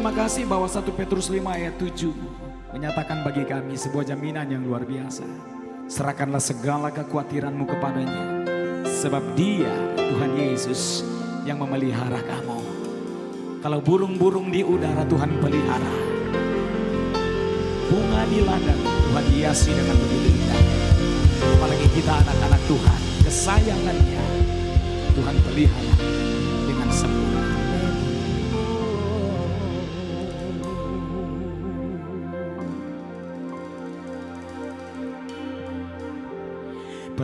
terima kasih bahwa 1 Petrus 5 ayat 7 menyatakan bagi kami sebuah jaminan yang luar biasa. Serahkanlah segala kekhawatiranmu kepadanya. Sebab dia, Tuhan Yesus, yang memelihara kamu. Kalau burung-burung di udara Tuhan pelihara. Bunga di ladang Tuhan hiasi dengan begitu indah. Apalagi kita anak-anak Tuhan, kesayangannya Tuhan pelihara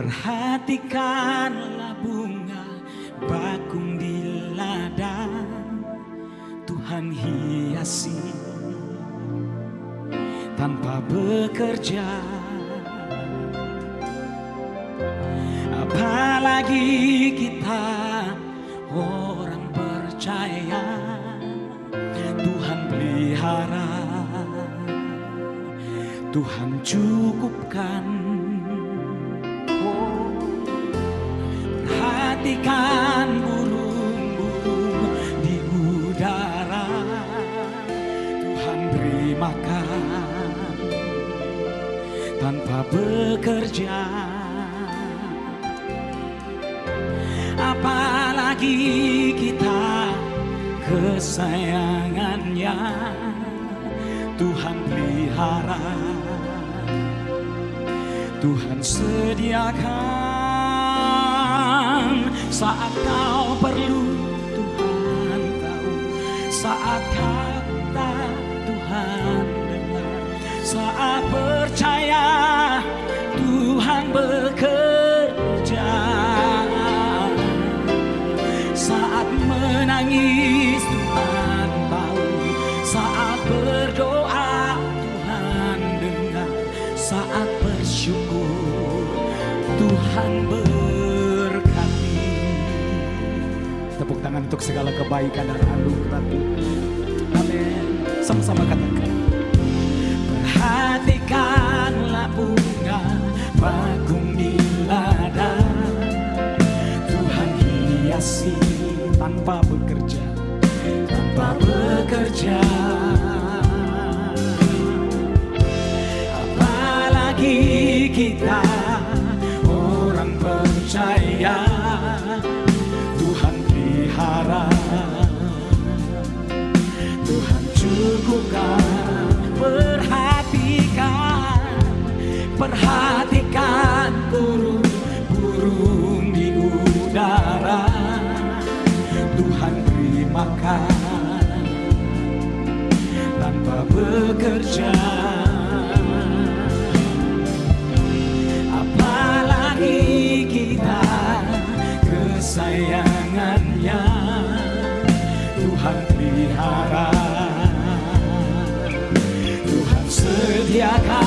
Perhatikanlah bunga bakung di ladang Tuhan hiasi tanpa bekerja. Apalagi kita orang percaya Tuhan pelihara Tuhan cukupkan Perhatikan burung-burung di udara. Tuhan beri makan tanpa bekerja. Apalagi kita kesayangannya. Tuhan pelihara. Tuhan sediakan saat kau perlu Tuhan tahu. Saat kata Tuhan dengar. Saat percaya tepuk tangan untuk segala kebaikan dan anugerah. Amin. Sama-sama katakan. Perhatikanlah bunga bakung di ladang Tuhan hiasi tanpa bekerja Tanpa bekerja. Apalagi kita Perhatikan burung-burung di udara. Tuhan beri makan Tanpa bekerja. Apalagi kita kesayangannya. Tuhan pelihara. Tuhan sediakan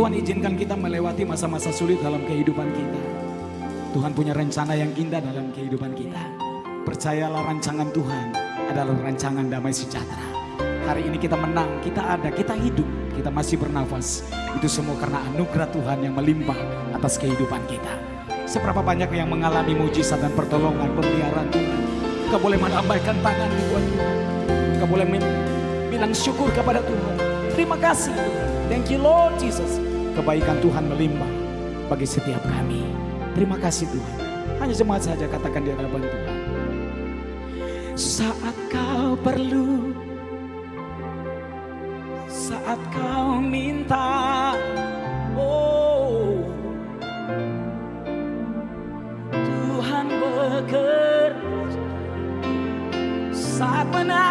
Tuhan izinkan kita melewati masa-masa sulit dalam kehidupan kita. Tuhan punya rencana yang indah dalam kehidupan kita. Percayalah rancangan Tuhan adalah rancangan damai sejahtera. Hari ini kita menang, kita ada, kita hidup, kita masih bernafas. Itu semua karena anugerah Tuhan yang melimpah atas kehidupan kita. Seberapa banyak yang mengalami mujizat dan pertolongan pemeliharaan Tuhan. Kau boleh melambaikan tangan buat Tuhan. Kau boleh bilang syukur kepada Tuhan. Terima kasih. Thank you Lord Jesus Kebaikan Tuhan melimpah bagi setiap kami. Terima kasih Tuhan. Hanya semangat saja katakan di hadapan Tuhan. Saat kau perlu, saat kau minta, oh Tuhan bekerja. Saat menangis,